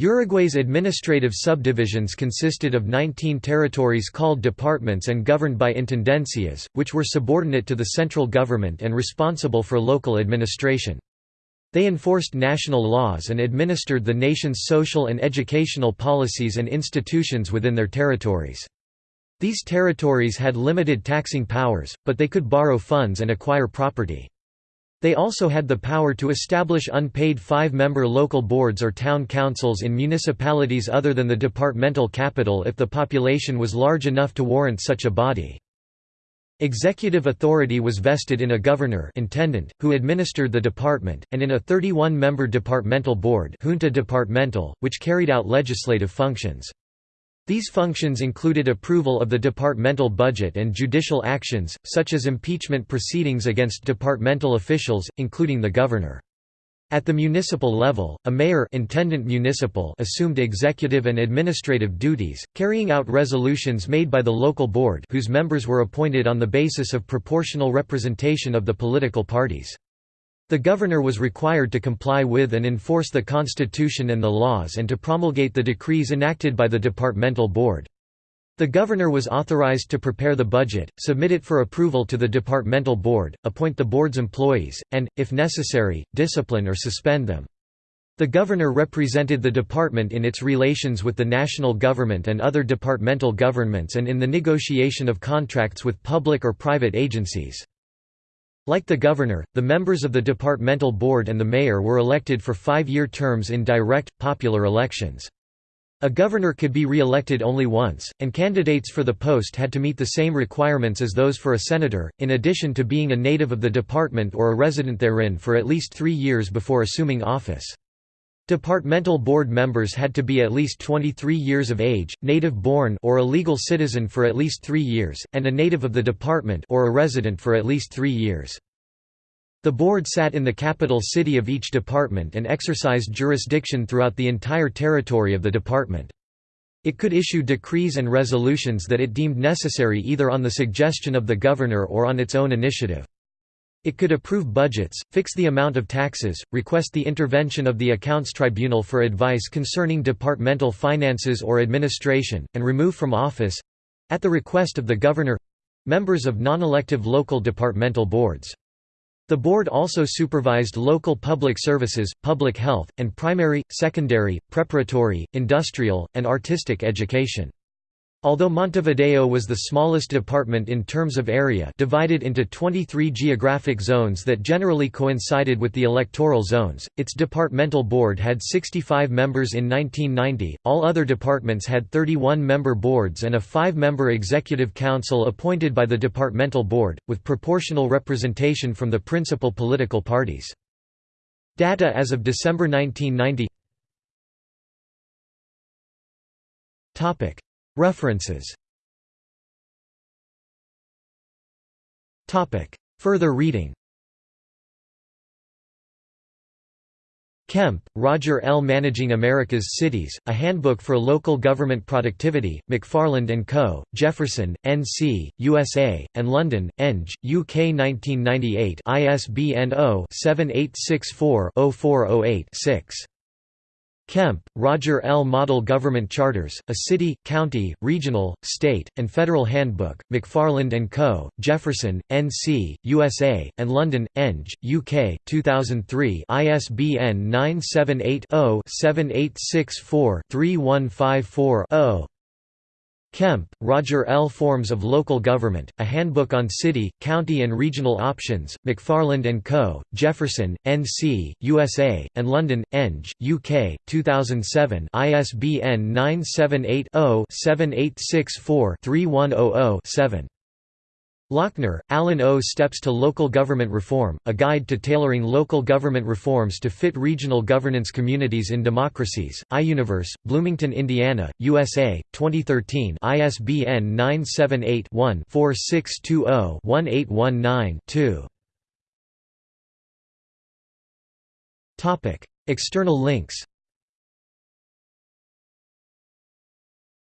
Speaker 1: Uruguay's administrative subdivisions consisted of 19 territories called departments and governed by intendencias, which were subordinate to the central government and responsible for local administration. They enforced national laws and administered the nation's social and educational policies and institutions within their territories. These territories had limited taxing powers, but they could borrow funds and acquire property. They also had the power to establish unpaid five-member local boards or town councils in municipalities other than the departmental capital if the population was large enough to warrant such a body. Executive authority was vested in a governor intendant, who administered the department, and in a 31-member departmental board junta departmental, which carried out legislative functions. These functions included approval of the departmental budget and judicial actions, such as impeachment proceedings against departmental officials, including the governor. At the municipal level, a mayor intendant municipal assumed executive and administrative duties, carrying out resolutions made by the local board whose members were appointed on the basis of proportional representation of the political parties. The governor was required to comply with and enforce the constitution and the laws and to promulgate the decrees enacted by the departmental board. The governor was authorized to prepare the budget, submit it for approval to the departmental board, appoint the board's employees, and, if necessary, discipline or suspend them. The governor represented the department in its relations with the national government and other departmental governments and in the negotiation of contracts with public or private agencies. Like the governor, the members of the departmental board and the mayor were elected for five-year terms in direct, popular elections. A governor could be re-elected only once, and candidates for the post had to meet the same requirements as those for a senator, in addition to being a native of the department or a resident therein for at least three years before assuming office. Departmental board members had to be at least 23 years of age, native-born or a legal citizen for at least three years, and a native of the department or a resident for at least three years. The board sat in the capital city of each department and exercised jurisdiction throughout the entire territory of the department. It could issue decrees and resolutions that it deemed necessary either on the suggestion of the governor or on its own initiative. It could approve budgets, fix the amount of taxes, request the intervention of the accounts tribunal for advice concerning departmental finances or administration, and remove from office—at the request of the governor—members of non-elective local departmental boards. The board also supervised local public services, public health, and primary, secondary, preparatory, industrial, and artistic education. Although Montevideo was the smallest department in terms of area divided into 23 geographic zones that generally coincided with the electoral zones, its departmental board had 65 members in 1990, all other departments had 31-member boards and a five-member executive council appointed by the departmental board, with proportional representation from the principal political parties. Data as of December 1990 References Further reading Kemp, Roger L. Managing America's Cities, A Handbook for Local Government Productivity, McFarland & Co., Jefferson, N.C., USA, and London, Eng, UK 1998 ISBN 0-7864-0408-6. Kemp, Roger L. Model Government Charters, A City, County, Regional, State, and Federal Handbook, McFarland & Co., Jefferson, N.C., USA, and London, Eng, UK, 2003 ISBN 978 0 7864 3154 0. Kemp, Roger L. Forms of Local Government, A Handbook on City, County and Regional Options, McFarland & Co., Jefferson, N.C., USA, and London, Eng, UK, 2007 ISBN 978 0 7864 3100 7. Lockner, Allyn O. Steps to Local Government Reform, A Guide to Tailoring Local Government Reforms to Fit Regional Governance Communities in Democracies, iUniverse, Bloomington, Indiana, USA, 2013 ISBN 978-1-4620-1819-2 External links.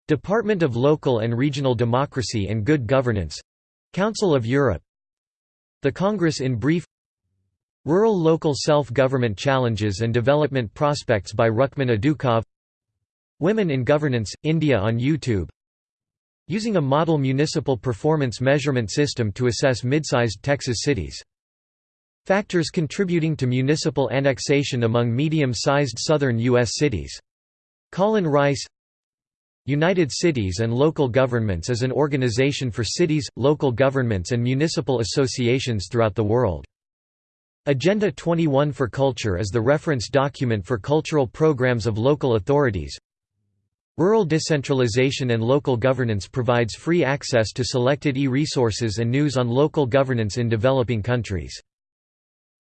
Speaker 1: Department of Local and Regional Democracy and Good Governance Council of Europe The Congress in brief Rural Local Self-Government Challenges and Development Prospects by Rukman Adukov Women in Governance, India on YouTube Using a model municipal performance measurement system to assess mid-sized Texas cities. Factors contributing to municipal annexation among medium-sized southern U.S. cities. Colin Rice United Cities and Local Governments is an organization for cities, local governments and municipal associations throughout the world. Agenda 21 for Culture is the reference document for cultural programs of local authorities. Rural decentralization and local governance provides free access to selected e-resources and news on local governance in developing countries.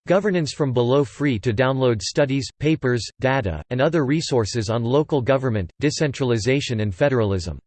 Speaker 1: Governance from below free to download studies, papers, data, and other resources on local government, decentralization and federalism.